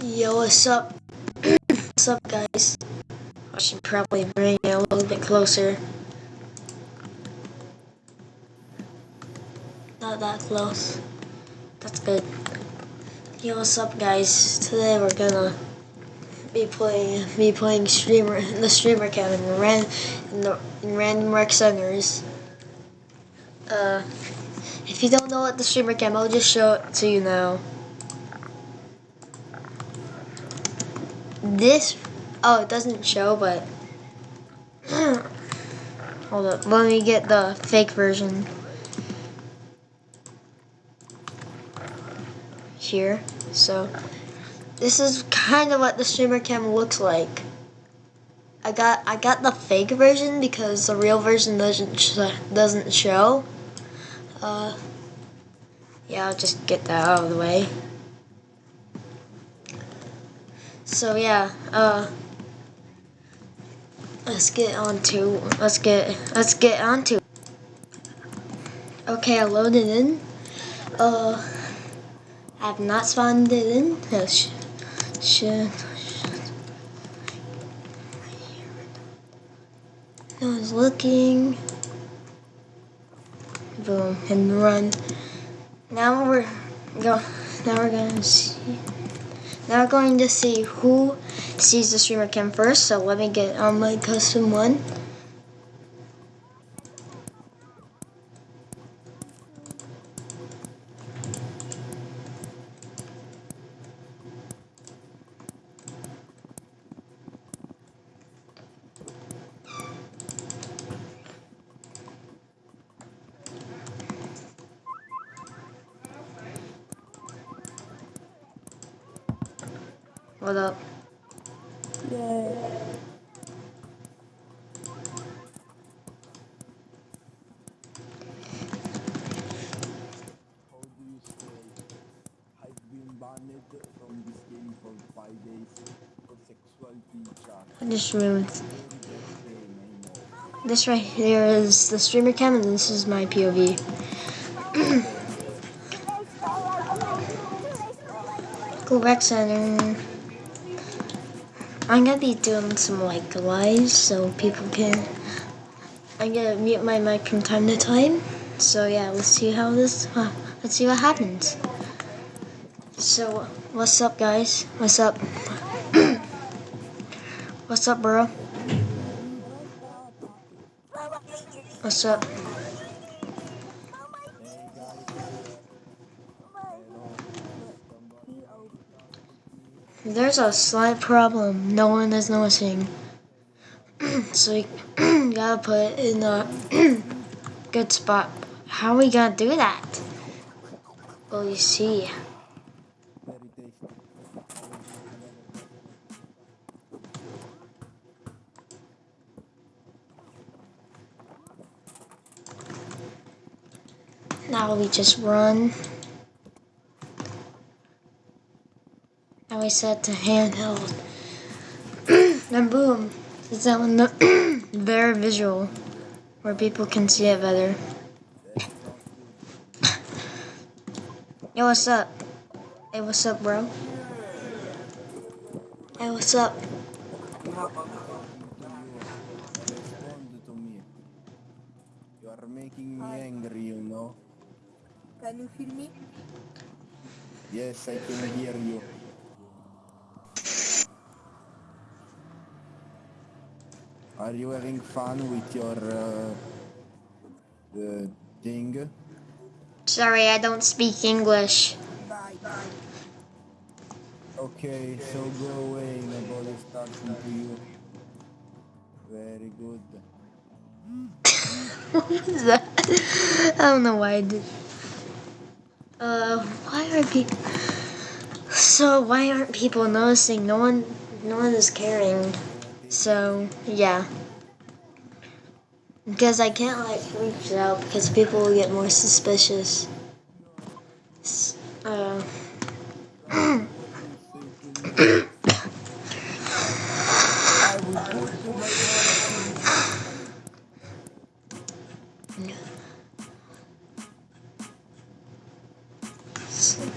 Yo, what's up? what's up, guys? I should probably bring it a little bit closer. Not that close. That's good. Yo, what's up, guys? Today we're gonna be playing be playing streamer the streamer cam in ran in the in random rec centers. Uh, if you don't know what the streamer cam, I'll just show it to you now. This, oh, it doesn't show, but hold up. Let me get the fake version. Here, so this is kind of what the streamer cam looks like. I got I got the fake version because the real version doesn't sh doesn't show. Uh, yeah, I'll just get that out of the way. So yeah, uh, let's get on to let's get let's get on to. Okay, I loaded in. Uh, I have not spawned it in. No, sh should. No one's looking. Boom and run. Now we're go. Now we're gonna see. Now we're going to see who sees the streamer cam first. So let me get on my custom one. Very best game, I know. This right here is the streamer cam, and this is my POV. Go back center. I'm gonna be doing some like lives so people can. I'm gonna mute my mic from time to time. So yeah, let's see how this. Uh, let's see what happens. So what's up, guys? What's up? what's up, bro? What's up? There's a slight problem no one is noticing. so you gotta put it in a good spot. How are we gonna do that? Well, you see. Now we just run. Now we set to handheld. then boom. It's that one the very visual where people can see it better. Yo, what's up? Hey, what's up, bro? Hey, what's up? Respond to me. You are making me angry, you know. Can you hear me? Yes, I can hear you. Are you having fun with your uh, thing? Sorry, I don't speak English. Okay, so go away, nobody's talking to you. Very good. what was that? I don't know why I did. Uh, why are people? So why aren't people noticing? No one, no one is caring. So yeah. Because I can't like reach out because people will get more suspicious. Uh.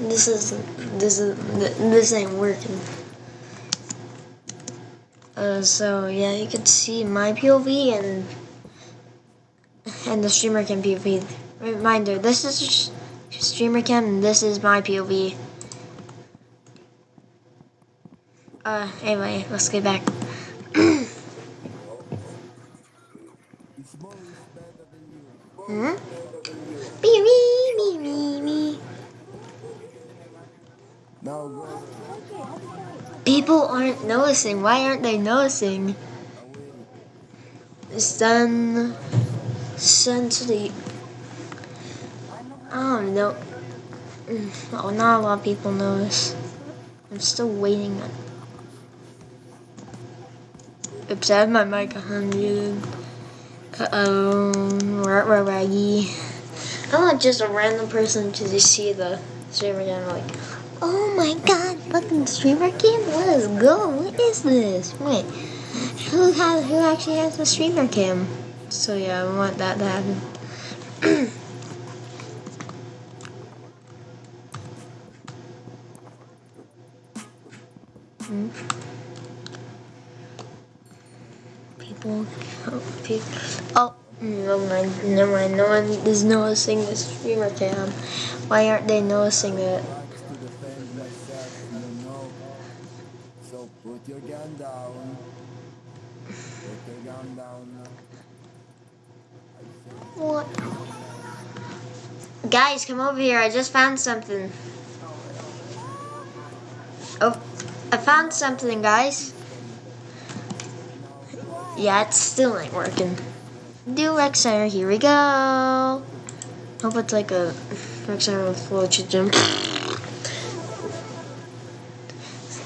This is this is this ain't working. Uh, so yeah, you can see my POV and and the streamer cam POV. Reminder: this is streamer cam and this is my POV. Uh, anyway, let's get back. It's more is better than you. Hmm? Me, me, me, me, me. Now go People aren't noticing. Why aren't they noticing? away. Send, to the. I don't know. Mm, Oh, not a lot of people notice. I'm still waiting on. Oops, I have my mic unmuted. Uh oh, rah raggy. I'm not just a random person to just see the streamer cam like, oh my god, fucking streamer cam, let's go. What is this? Wait, who has who actually has the streamer cam? So yeah, I want that to happen. Hmm. People, oh, oh, never mind, never mind. No one is noticing the streamer cam. Why aren't they noticing it? Likes to defend myself, you know. So put your gun down. Put your gun down. I said, What? Guys, come over here. I just found something. Oh, I found something, guys. Yeah, it still ain't working. Center. Here we go. Hope it's like a center with floaty gym.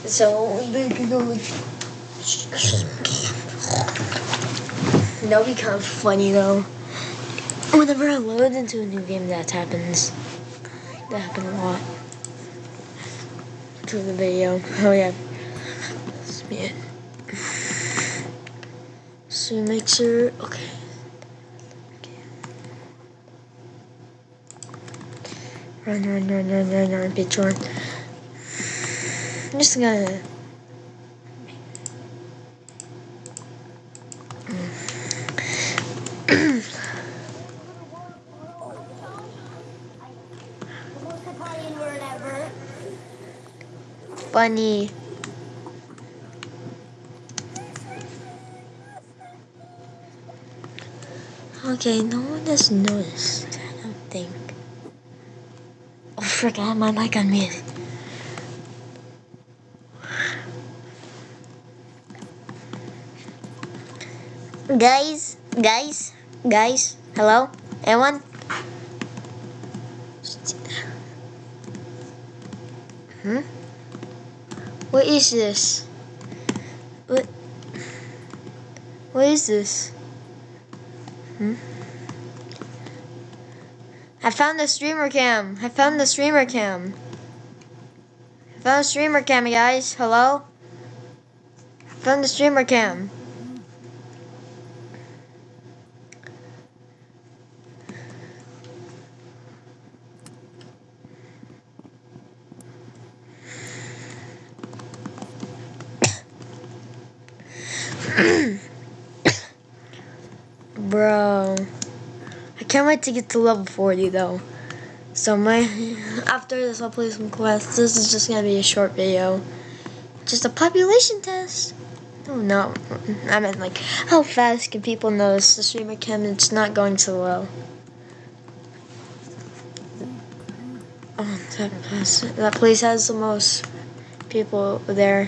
So they can go like. That'll be kind of funny though. Whenever I load into a new game, that happens. That happened a lot. To the video. Oh yeah. Let's be. So make sure. Okay. Okay. Run, run, run, run, run, run, bitch, run. I'm just gonna. Funny. Okay, no one has noticed. I don't think. Oh, frick, I my mic on mute. Guys, guys, guys, hello? Anyone? Hmm? What is this? What? What is this? Hmm? I found the streamer cam. I found the streamer cam. I found the streamer cam, guys. Hello? I found the streamer cam. Bro. I can't wait to get to level 40 though. So my after this I'll play some quests. This is just gonna be a short video. Just a population test. Oh no. I meant like how fast can people notice the streamer cam it's not going so well. Oh, that place, that place has the most people there.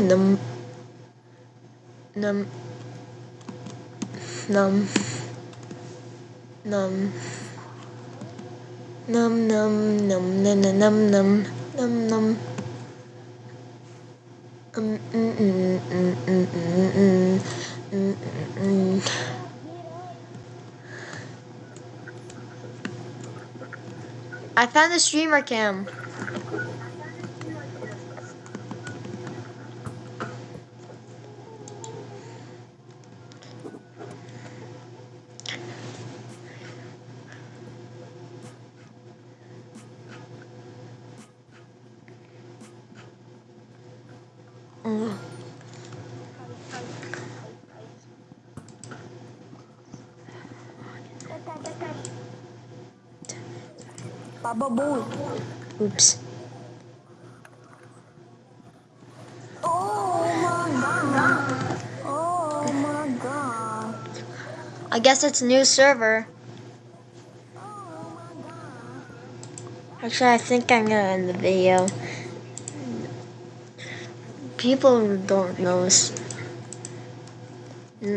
num num num num num num num num num num num num num um, mm, mm, mm, mm, mm, mm, mm, mm, mm. I found the streamer cam. Oops. Oh my god. Oh my god. I guess it's a new server. Actually, I think I'm gonna end the video. People don't know.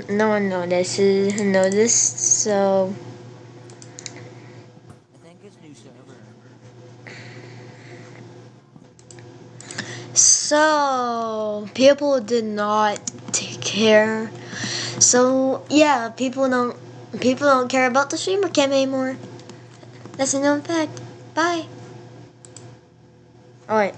No one notices. Noticed. So I think it's new server. So people did not take care. So yeah, people don't. People don't care about the streamer cam anymore. That's a known fact. Bye. All right.